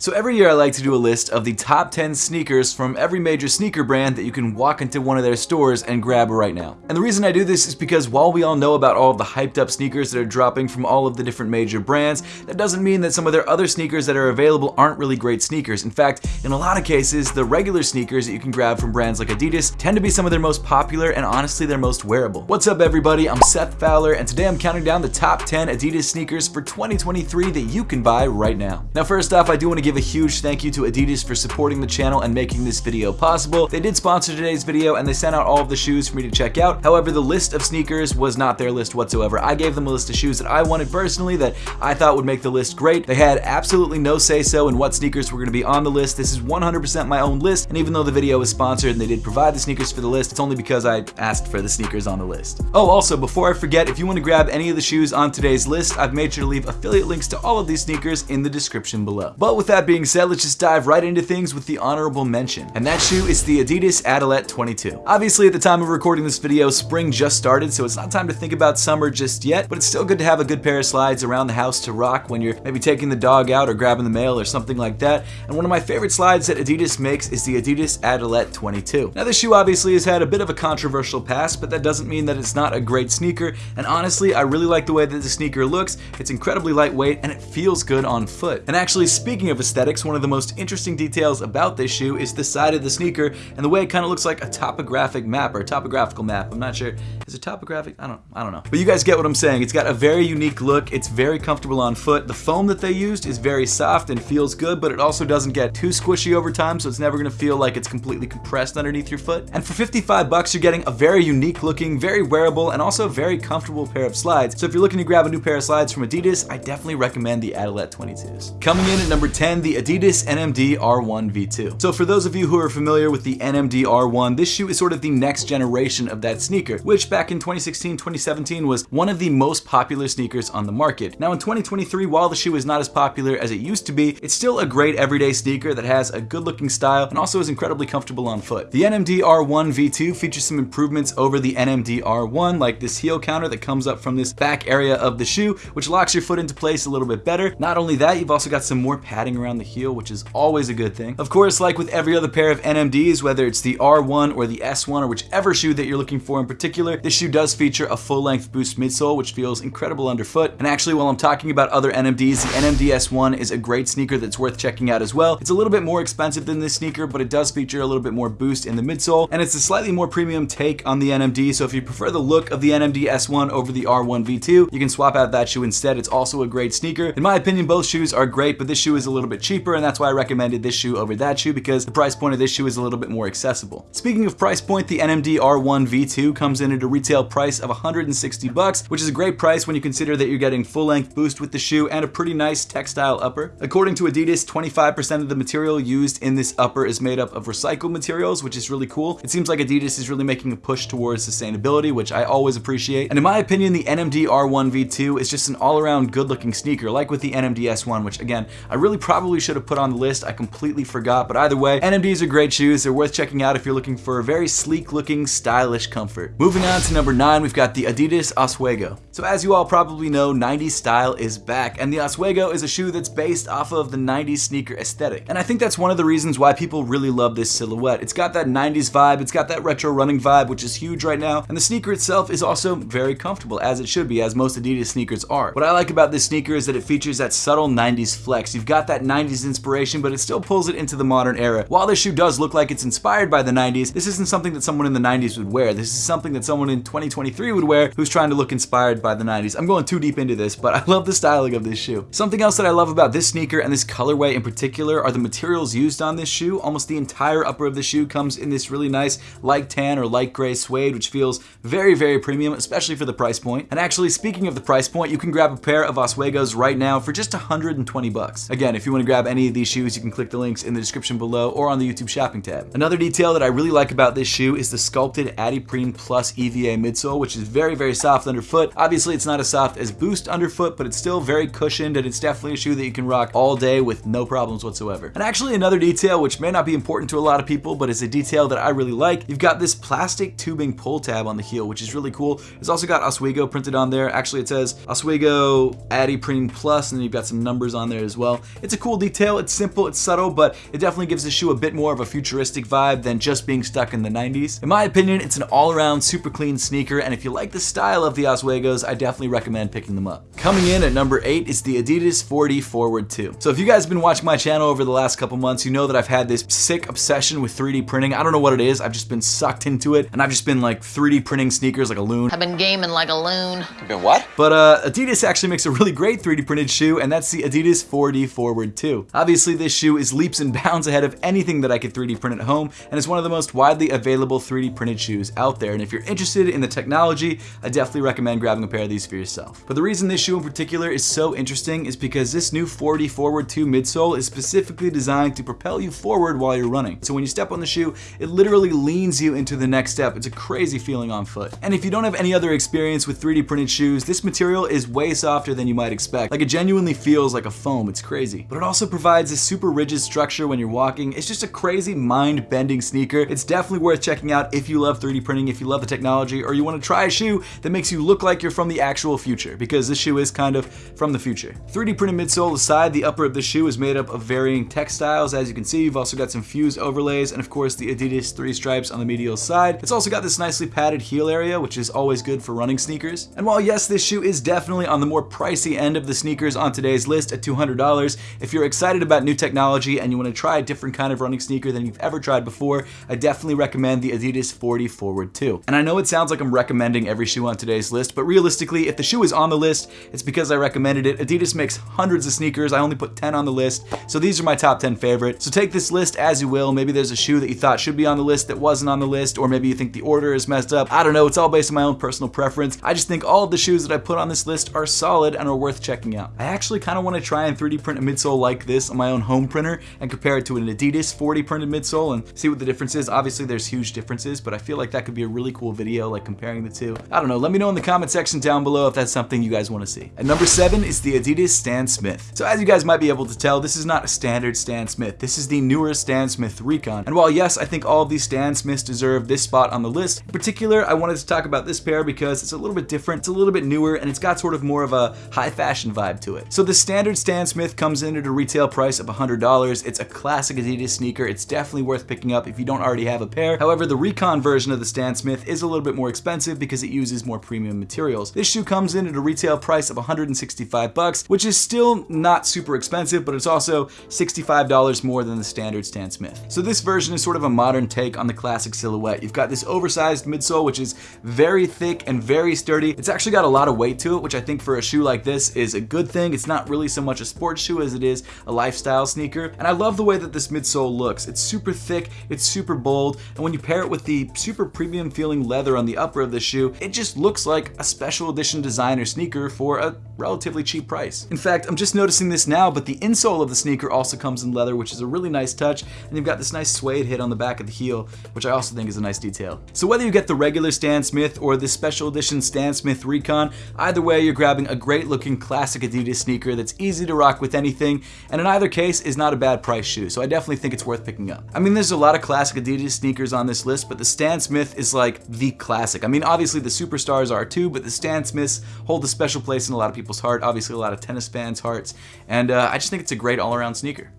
So every year I like to do a list of the top 10 sneakers from every major sneaker brand that you can walk into one of their stores and grab right now. And the reason I do this is because while we all know about all of the hyped up sneakers that are dropping from all of the different major brands, that doesn't mean that some of their other sneakers that are available aren't really great sneakers. In fact, in a lot of cases, the regular sneakers that you can grab from brands like Adidas tend to be some of their most popular and honestly their most wearable. What's up everybody, I'm Seth Fowler and today I'm counting down the top 10 Adidas sneakers for 2023 that you can buy right now. Now first off, I do want to give a huge thank you to Adidas for supporting the channel and making this video possible. They did sponsor today's video and they sent out all of the shoes for me to check out. However, the list of sneakers was not their list whatsoever. I gave them a list of shoes that I wanted personally that I thought would make the list great. They had absolutely no say-so in what sneakers were going to be on the list. This is 100% my own list, and even though the video was sponsored and they did provide the sneakers for the list, it's only because I asked for the sneakers on the list. Oh, also, before I forget, if you want to grab any of the shoes on today's list, I've made sure to leave affiliate links to all of these sneakers in the description below. But with that being said, let's just dive right into things with the honorable mention. And that shoe is the Adidas Adilette 22. Obviously, at the time of recording this video, spring just started, so it's not time to think about summer just yet, but it's still good to have a good pair of slides around the house to rock when you're maybe taking the dog out or grabbing the mail or something like that. And one of my favorite slides that Adidas makes is the Adidas Adilette 22. Now, this shoe obviously has had a bit of a controversial past, but that doesn't mean that it's not a great sneaker. And honestly, I really like the way that the sneaker looks. It's incredibly lightweight and it feels good on foot. And actually, speaking of aesthetics, one of the most interesting details about this shoe is the side of the sneaker and the way it kind of looks like a topographic map or a topographical map. I'm not sure. Is it topographic? I don't I don't know. But you guys get what I'm saying. It's got a very unique look. It's very comfortable on foot. The foam that they used is very soft and feels good, but it also doesn't get too squishy over time, so it's never going to feel like it's completely compressed underneath your foot. And for 55 bucks, you're getting a very unique looking, very wearable, and also very comfortable pair of slides. So if you're looking to grab a new pair of slides from Adidas, I definitely recommend the Adilette 22s. Coming in at number 10, the Adidas NMD R1 V2. So for those of you who are familiar with the NMD R1, this shoe is sort of the next generation of that sneaker, which back in 2016, 2017 was one of the most popular sneakers on the market. Now in 2023, while the shoe is not as popular as it used to be, it's still a great everyday sneaker that has a good looking style and also is incredibly comfortable on foot. The NMD R1 V2 features some improvements over the NMD R1, like this heel counter that comes up from this back area of the shoe, which locks your foot into place a little bit better. Not only that, you've also got some more padding around the heel, which is always always a good thing. Of course, like with every other pair of NMDs, whether it's the R1 or the S1 or whichever shoe that you're looking for in particular, this shoe does feature a full-length boost midsole, which feels incredible underfoot. And actually, while I'm talking about other NMDs, the NMD S1 is a great sneaker that's worth checking out as well. It's a little bit more expensive than this sneaker, but it does feature a little bit more boost in the midsole, and it's a slightly more premium take on the NMD, so if you prefer the look of the NMD S1 over the R1 V2, you can swap out that shoe instead. It's also a great sneaker. In my opinion, both shoes are great, but this shoe is a little bit cheaper, and that's why I recommended this shoe over that shoe because the price point of this shoe is a little bit more accessible. Speaking of price point, the NMD R1 V2 comes in at a retail price of 160 bucks, which is a great price when you consider that you're getting full-length boost with the shoe and a pretty nice textile upper. According to Adidas, 25% of the material used in this upper is made up of recycled materials, which is really cool. It seems like Adidas is really making a push towards sustainability, which I always appreciate. And in my opinion, the NMD R1 V2 is just an all-around good-looking sneaker, like with the NMD S1, which again, I really probably should have put on the list. I completely forgot, but either way, NMDs are great shoes. They're worth checking out if you're looking for a very sleek looking, stylish comfort. Moving on to number nine, we've got the Adidas Oswego. So as you all probably know, 90s style is back, and the Oswego is a shoe that's based off of the 90s sneaker aesthetic. And I think that's one of the reasons why people really love this silhouette. It's got that 90s vibe, it's got that retro running vibe, which is huge right now, and the sneaker itself is also very comfortable, as it should be, as most Adidas sneakers are. What I like about this sneaker is that it features that subtle 90s flex. You've got that 90s inspiration, but it still pulls it into the modern era. While this shoe does look like it's inspired by the 90s, this isn't something that someone in the 90s would wear. This is something that someone in 2023 would wear who's trying to look inspired by the 90s. I'm going too deep into this, but I love the styling of this shoe. Something else that I love about this sneaker and this colorway in particular are the materials used on this shoe. Almost the entire upper of the shoe comes in this really nice light tan or light gray suede, which feels very, very premium, especially for the price point. And actually, speaking of the price point, you can grab a pair of Oswegos right now for just 120 bucks. Again, if you want to grab any of these shoes, you can click the links in the description below or on the YouTube shopping tab. Another detail that I really like about this shoe is the sculpted Adiprene Plus EVA midsole, which is very, very soft underfoot. Obviously, it's not as soft as Boost underfoot, but it's still very cushioned and it's definitely a shoe that you can rock all day with no problems whatsoever. And actually another detail, which may not be important to a lot of people, but it's a detail that I really like, you've got this plastic tubing pull tab on the heel, which is really cool. It's also got Oswego printed on there. Actually, it says Oswego Adiprene Plus, and then you've got some numbers on there as well. It's a cool cool detail. It's simple, it's subtle, but it definitely gives the shoe a bit more of a futuristic vibe than just being stuck in the 90s. In my opinion, it's an all-around super clean sneaker, and if you like the style of the Oswego's, I definitely recommend picking them up. Coming in at number 8 is the Adidas 4D Forward 2. So if you guys have been watching my channel over the last couple months, you know that I've had this sick obsession with 3D printing. I don't know what it is, I've just been sucked into it, and I've just been like 3D printing sneakers like a loon. I've been gaming like a loon. Been what? But uh, Adidas actually makes a really great 3D printed shoe, and that's the Adidas 4D Forward 2. Obviously, this shoe is leaps and bounds ahead of anything that I could 3D print at home, and is one of the most widely available 3D printed shoes out there. And if you're interested in the technology, I definitely recommend grabbing a pair of these for yourself. But the reason this shoe in particular is so interesting is because this new 4D Forward 2 midsole is specifically designed to propel you forward while you're running. So when you step on the shoe, it literally leans you into the next step. It's a crazy feeling on foot. And if you don't have any other experience with 3D printed shoes, this material is way softer than you might expect. Like it genuinely feels like a foam, it's crazy. But it also provides this super rigid structure when you're walking. It's just a crazy mind-bending sneaker. It's definitely worth checking out if you love 3D printing, if you love the technology, or you want to try a shoe that makes you look like you're from the actual future, because this shoe is kind of from the future. 3D printed midsole aside, the upper of the shoe is made up of varying textiles. As you can see, you've also got some fused overlays, and of course the Adidas three stripes on the medial side. It's also got this nicely padded heel area, which is always good for running sneakers. And while yes, this shoe is definitely on the more pricey end of the sneakers on today's list at $200, if you're excited about new technology and you want to try a different kind of running sneaker than you've ever tried before, I definitely recommend the Adidas 4D Forward 2. And I know it sounds like I'm recommending every shoe on today's list, but realistically, if the shoe is on the list, it's because I recommended it. Adidas makes hundreds of sneakers. I only put 10 on the list, so these are my top 10 favorites. So take this list as you will. Maybe there's a shoe that you thought should be on the list that wasn't on the list, or maybe you think the order is messed up. I don't know. It's all based on my own personal preference. I just think all of the shoes that I put on this list are solid and are worth checking out. I actually kind of want to try and 3D print a midsole like this on my own home printer and compare it to an Adidas 4D printed midsole and see what the difference is. Obviously, there's huge differences, but I feel like that could be a really cool video, like comparing the two. I don't know. Let me know in the comment section down below if that's something you guys want to see. At number seven is the Adidas Stan Smith. So as you guys might be able to tell, this is not a standard Stan Smith. This is the newer Stan Smith Recon. And while yes, I think all of these Stan Smiths deserve this spot on the list, in particular, I wanted to talk about this pair because it's a little bit different, it's a little bit newer, and it's got sort of more of a high fashion vibe to it. So the standard Stan Smith comes in at a retail price of $100. It's a classic Adidas sneaker. It's definitely worth picking up if you don't already have a pair. However, the Recon version of the Stan Smith is a little bit more expensive because it uses more premium materials. This shoe comes in at a retail price of 165 bucks, which is still not super expensive, but it's also $65 more than the standard Stan Smith. So this version is sort of a modern take on the classic silhouette. You've got this oversized midsole, which is very thick and very sturdy. It's actually got a lot of weight to it, which I think for a shoe like this is a good thing. It's not really so much a sports shoe as it is a lifestyle sneaker. And I love the way that this midsole looks. It's super thick, it's super bold, and when you pair it with the super premium feeling leather on the upper of the shoe, it just looks like a special edition designer sneaker for a relatively cheap price. In fact, I'm just noticing this now, but the insole of the sneaker also comes in leather, which is a really nice touch, and you've got this nice suede hit on the back of the heel, which I also think is a nice detail. So whether you get the regular Stan Smith or this special edition Stan Smith Recon, either way you're grabbing a great looking classic Adidas sneaker that's easy to rock with anything, and in either case is not a bad price shoe, so I definitely think it's worth picking up. I mean, there's a lot of classic Adidas sneakers on this list, but the Stan Smith is like the classic. I mean, obviously the superstars are too, but the Stan Smiths hold a special place in a lot of people's heart, obviously a lot of tennis fans' hearts, and uh, I just think it's a great all-around sneaker.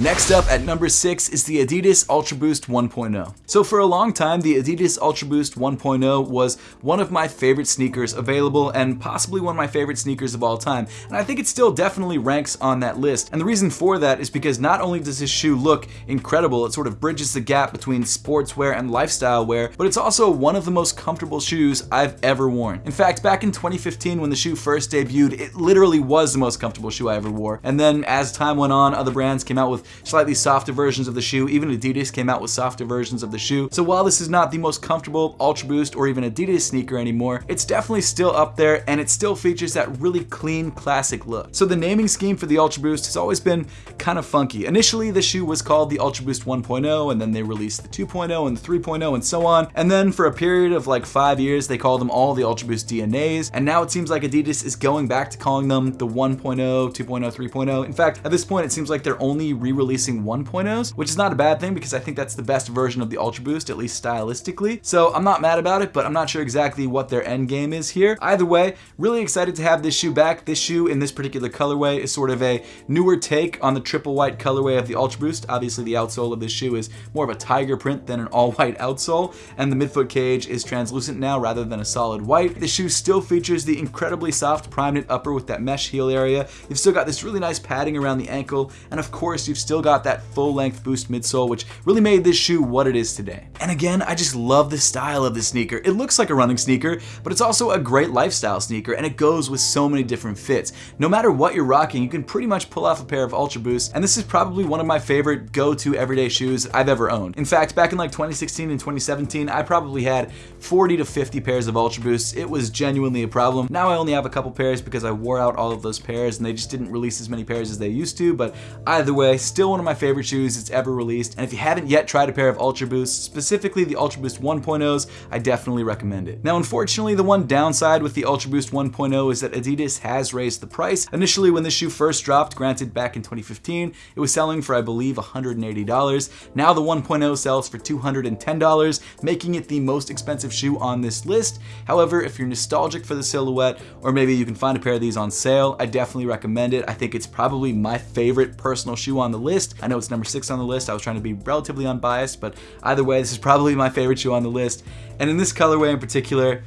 Next up at number 6 is the Adidas Ultra Boost 1.0. So for a long time, the Adidas Ultra Boost 1.0 was one of my favorite sneakers available and possibly one of my favorite sneakers of all time. And I think it still definitely ranks on that list. And the reason for that is because not only does this shoe look incredible, it sort of bridges the gap between sportswear and lifestyle wear, but it's also one of the most comfortable shoes I've ever worn. In fact, back in 2015 when the shoe first debuted, it literally was the most comfortable shoe I ever wore. And then as time went on, other brands came out with slightly softer versions of the shoe. Even Adidas came out with softer versions of the shoe. So while this is not the most comfortable Ultra Boost or even Adidas sneaker anymore, it's definitely still up there and it still features that really clean classic look. So the naming scheme for the Ultra Boost has always been kind of funky. Initially the shoe was called the Ultra Boost 1.0 and then they released the 2.0 and the 3.0 and so on. And then for a period of like five years they called them all the Ultra Boost DNAs and now it seems like Adidas is going back to calling them the 1.0, 2.0, 3.0. In fact, at this point it seems like they're only re releasing 1.0s, which is not a bad thing because I think that's the best version of the Ultra Boost, at least stylistically. So I'm not mad about it, but I'm not sure exactly what their end game is here. Either way, really excited to have this shoe back. This shoe in this particular colorway is sort of a newer take on the triple white colorway of the Ultra Boost. Obviously, the outsole of this shoe is more of a tiger print than an all white outsole, and the midfoot cage is translucent now rather than a solid white. The shoe still features the incredibly soft prime knit upper with that mesh heel area. You've still got this really nice padding around the ankle, and of course, you've still got that full length boost midsole, which really made this shoe what it is today. And again, I just love the style of this sneaker. It looks like a running sneaker, but it's also a great lifestyle sneaker, and it goes with so many different fits. No matter what you're rocking, you can pretty much pull off a pair of Ultra Boosts, and this is probably one of my favorite go-to everyday shoes I've ever owned. In fact, back in like 2016 and 2017, I probably had 40 to 50 pairs of Ultra Boosts. It was genuinely a problem. Now I only have a couple pairs because I wore out all of those pairs and they just didn't release as many pairs as they used to, but either way, still one of my favorite shoes it's ever released. And if you haven't yet tried a pair of Ultra Boosts, specifically the Ultra Boost 1.0s, I definitely recommend it. Now, unfortunately, the one downside with the Ultra Boost 1.0 is that Adidas has raised the price. Initially, when this shoe first dropped, granted back in 2015, it was selling for, I believe, $180. Now the 1.0 sells for $210, making it the most expensive shoe on this list. However, if you're nostalgic for the silhouette, or maybe you can find a pair of these on sale, I definitely recommend it. I think it's probably my favorite personal shoe on the list. I know it's number six on the list. I was trying to be relatively unbiased, but either way, this is probably my favorite shoe on the list. And in this colorway in particular,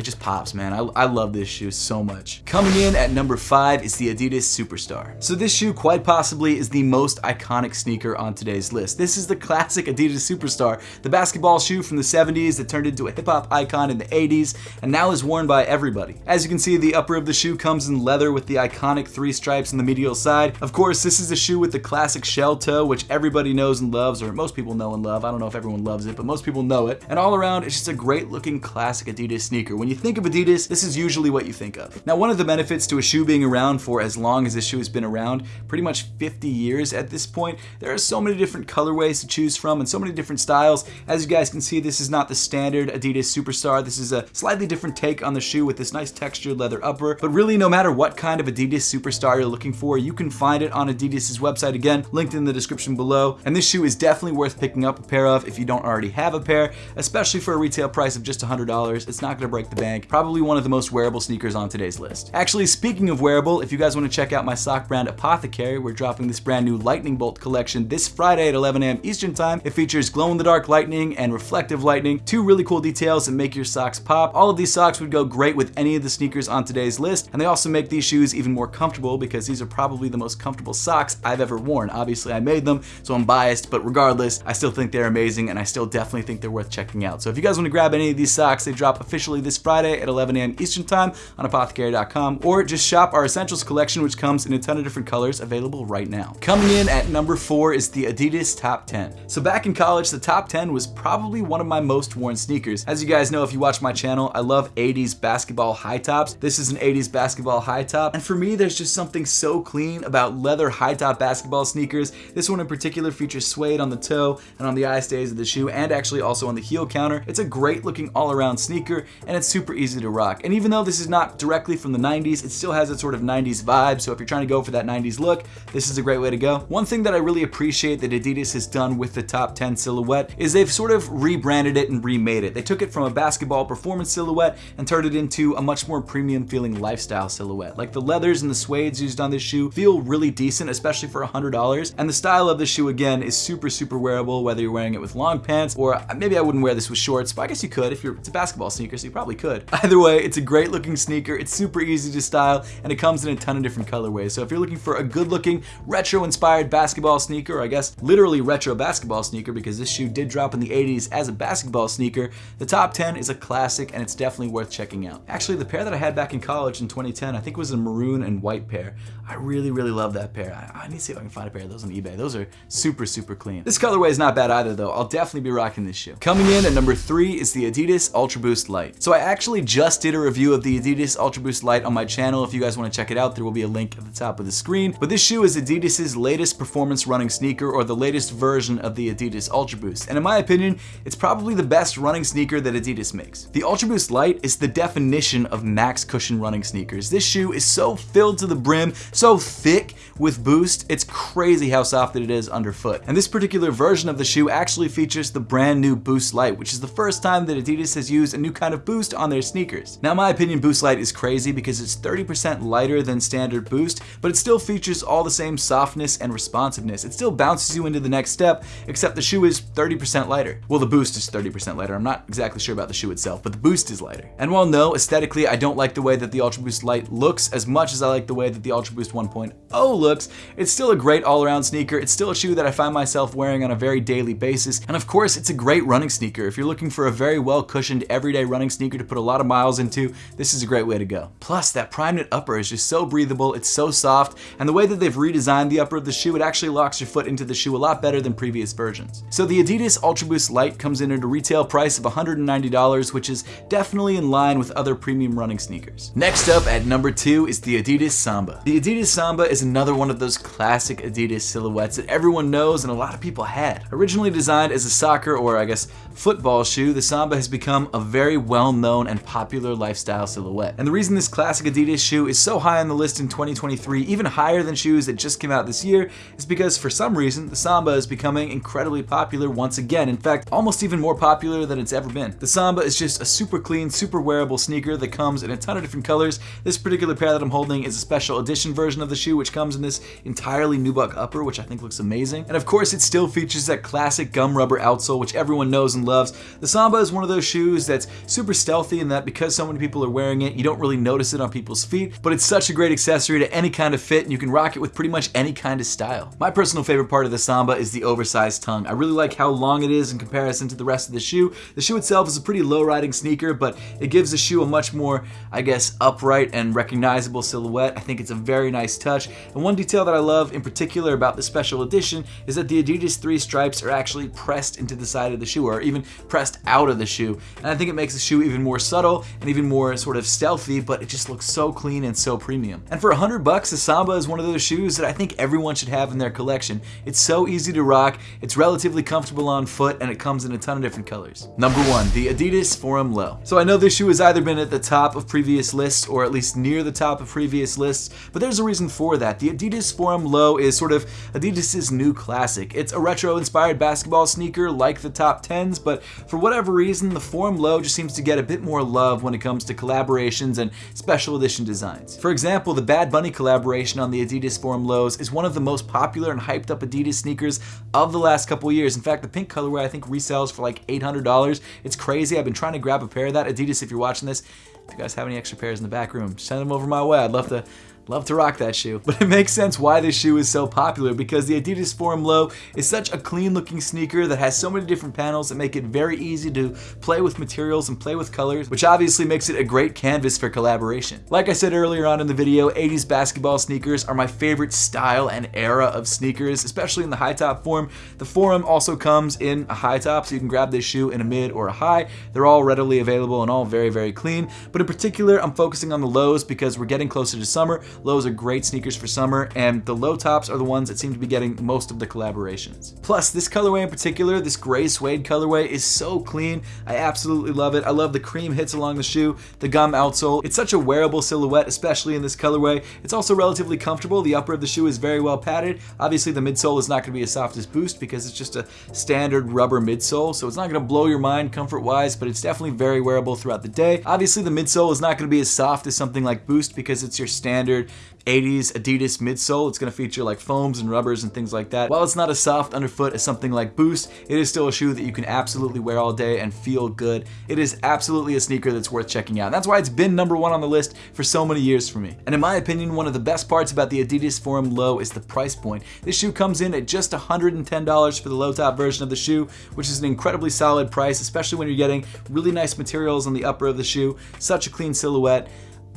it just pops, man. I, I love this shoe so much. Coming in at number five is the Adidas Superstar. So this shoe quite possibly is the most iconic sneaker on today's list. This is the classic Adidas Superstar, the basketball shoe from the 70s that turned into a hip hop icon in the 80s and now is worn by everybody. As you can see, the upper of the shoe comes in leather with the iconic three stripes in the medial side. Of course, this is a shoe with the classic shell toe, which everybody knows and loves, or most people know and love. I don't know if everyone loves it, but most people know it. And all around, it's just a great looking classic Adidas sneaker. When you think of Adidas, this is usually what you think of. Now, one of the benefits to a shoe being around for as long as this shoe has been around, pretty much 50 years at this point, there are so many different colorways to choose from and so many different styles. As you guys can see, this is not the standard Adidas Superstar. This is a slightly different take on the shoe with this nice textured leather upper. But really, no matter what kind of Adidas Superstar you're looking for, you can find it on Adidas's website again, linked in the description below. And this shoe is definitely worth picking up a pair of if you don't already have a pair, especially for a retail price of just $100. It's not gonna break the bank probably one of the most wearable sneakers on today's list. Actually, speaking of wearable, if you guys want to check out my sock brand Apothecary, we're dropping this brand new lightning bolt collection this Friday at 11 a.m. Eastern Time. It features glow-in-the-dark lightning and reflective lightning, two really cool details that make your socks pop. All of these socks would go great with any of the sneakers on today's list, and they also make these shoes even more comfortable because these are probably the most comfortable socks I've ever worn. Obviously, I made them, so I'm biased, but regardless, I still think they're amazing, and I still definitely think they're worth checking out. So if you guys want to grab any of these socks, they drop officially this Friday at 11 a.m. Eastern Time on apothecary.com, or just shop our Essentials collection, which comes in a ton of different colors available right now. Coming in at number four is the Adidas Top 10. So back in college, the Top 10 was probably one of my most worn sneakers. As you guys know, if you watch my channel, I love 80s basketball high tops. This is an 80s basketball high top, and for me, there's just something so clean about leather high top basketball sneakers. This one in particular features suede on the toe and on the eye stays of the shoe, and actually also on the heel counter. It's a great looking all around sneaker, and it's super easy to rock. And even though this is not directly from the 90s, it still has that sort of 90s vibe, so if you're trying to go for that 90s look, this is a great way to go. One thing that I really appreciate that Adidas has done with the top 10 silhouette is they've sort of rebranded it and remade it. They took it from a basketball performance silhouette and turned it into a much more premium feeling lifestyle silhouette. Like the leathers and the suedes used on this shoe feel really decent, especially for $100. And the style of the shoe again is super, super wearable, whether you're wearing it with long pants or maybe I wouldn't wear this with shorts, but I guess you could if you're, it's a basketball sneaker, so you probably could. Either way, it's a great looking sneaker. It's super easy to style and it comes in a ton of different colorways. So if you're looking for a good looking retro inspired basketball sneaker, I guess literally retro basketball sneaker because this shoe did drop in the 80s as a basketball sneaker, the top 10 is a classic and it's definitely worth checking out. Actually, the pair that I had back in college in 2010, I think was a maroon and white pair. I really, really love that pair. I, I need to see if I can find a pair of those on eBay. Those are super, super clean. This colorway is not bad either though. I'll definitely be rocking this shoe. Coming in at number three is the Adidas Ultra Boost Light. So I actually just did a review of the Adidas Ultra Boost Light on my channel. If you guys want to check it out, there will be a link at the top of the screen. But this shoe is Adidas's latest performance running sneaker or the latest version of the Adidas Ultra Boost. And in my opinion, it's probably the best running sneaker that Adidas makes. The Ultra Boost Light is the definition of max cushion running sneakers. This shoe is so filled to the brim, so thick with boost, it's crazy how soft it is underfoot. And this particular version of the shoe actually features the brand new Boost Light, which is the first time that Adidas has used a new kind of boost on their sneakers. Now, my opinion, Boost Light is crazy because it's 30% lighter than standard Boost, but it still features all the same softness and responsiveness. It still bounces you into the next step, except the shoe is 30% lighter. Well, the Boost is 30% lighter. I'm not exactly sure about the shoe itself, but the Boost is lighter. And while no, aesthetically, I don't like the way that the Ultra Boost Light looks as much as I like the way that the Ultra Boost 1.0 looks, it's still a great all-around sneaker. It's still a shoe that I find myself wearing on a very daily basis. And of course, it's a great running sneaker. If you're looking for a very well cushioned everyday running sneaker to put a lot of miles into, this is a great way to go. Plus, that prime knit upper is just so breathable, it's so soft, and the way that they've redesigned the upper of the shoe, it actually locks your foot into the shoe a lot better than previous versions. So the Adidas Ultra Boost Light comes in at a retail price of $190, which is definitely in line with other premium running sneakers. Next up at number two is the Adidas Samba. The Adidas Samba is another one of those classic Adidas silhouettes that everyone knows and a lot of people had. Originally designed as a soccer or I guess football shoe, the Samba has become a very well-known and popular lifestyle silhouette. And the reason this classic Adidas shoe is so high on the list in 2023, even higher than shoes that just came out this year, is because for some reason, the Samba is becoming incredibly popular once again. In fact, almost even more popular than it's ever been. The Samba is just a super clean, super wearable sneaker that comes in a ton of different colors. This particular pair that I'm holding is a special edition version of the shoe, which comes in this entirely nubuck upper, which I think looks amazing. And of course, it still features that classic gum rubber outsole, which everyone knows and loves. The Samba is one of those shoes that's super stealthy in that because so many people are wearing it, you don't really notice it on people's feet, but it's such a great accessory to any kind of fit and you can rock it with pretty much any kind of style. My personal favorite part of the Samba is the oversized tongue. I really like how long it is in comparison to the rest of the shoe. The shoe itself is a pretty low riding sneaker, but it gives the shoe a much more, I guess, upright and recognizable silhouette. I think it's a very nice touch. And one detail that I love in particular about the special edition is that the Adidas 3 stripes are actually pressed into the side of the shoe or even pressed out of the shoe. And I think it makes the shoe even more subtle and even more sort of stealthy, but it just looks so clean and so premium. And for 100 bucks, the Samba is one of those shoes that I think everyone should have in their collection. It's so easy to rock, it's relatively comfortable on foot, and it comes in a ton of different colors. Number one, the Adidas Forum Low. So I know this shoe has either been at the top of previous lists or at least near the top of previous lists, but there's a reason for that. The Adidas Forum Low is sort of Adidas's new classic. It's a retro-inspired basketball sneaker like the top 10s, but for whatever reason, the Forum Low just seems to get a bit more love when it comes to collaborations and special edition designs. For example, the Bad Bunny collaboration on the Adidas Forum Lows is one of the most popular and hyped up Adidas sneakers of the last couple years. In fact, the pink colorway I think resells for like $800. It's crazy. I've been trying to grab a pair of that. Adidas, if you're watching this, if you guys have any extra pairs in the back room, send them over my way. I'd love to Love to rock that shoe. But it makes sense why this shoe is so popular because the Adidas Forum Low is such a clean looking sneaker that has so many different panels that make it very easy to play with materials and play with colors, which obviously makes it a great canvas for collaboration. Like I said earlier on in the video, 80s basketball sneakers are my favorite style and era of sneakers, especially in the high top form. The Forum also comes in a high top, so you can grab this shoe in a mid or a high. They're all readily available and all very, very clean. But in particular, I'm focusing on the lows because we're getting closer to summer. Lows are great sneakers for summer, and the low tops are the ones that seem to be getting most of the collaborations. Plus, this colorway in particular, this gray suede colorway, is so clean. I absolutely love it. I love the cream hits along the shoe, the gum outsole. It's such a wearable silhouette, especially in this colorway. It's also relatively comfortable. The upper of the shoe is very well padded. Obviously, the midsole is not going to be as soft as Boost because it's just a standard rubber midsole, so it's not going to blow your mind comfort-wise, but it's definitely very wearable throughout the day. Obviously, the midsole is not going to be as soft as something like Boost because it's your standard 80s Adidas midsole. It's going to feature like foams and rubbers and things like that. While it's not as soft underfoot as something like Boost, it is still a shoe that you can absolutely wear all day and feel good. It is absolutely a sneaker that's worth checking out. that's why it's been number one on the list for so many years for me. And in my opinion, one of the best parts about the Adidas Forum Low is the price point. This shoe comes in at just $110 for the low top version of the shoe, which is an incredibly solid price, especially when you're getting really nice materials on the upper of the shoe, such a clean silhouette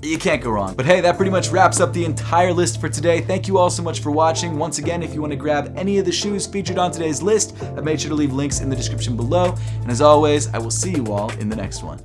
you can't go wrong. But hey, that pretty much wraps up the entire list for today. Thank you all so much for watching. Once again, if you want to grab any of the shoes featured on today's list, I've made sure to leave links in the description below. And as always, I will see you all in the next one.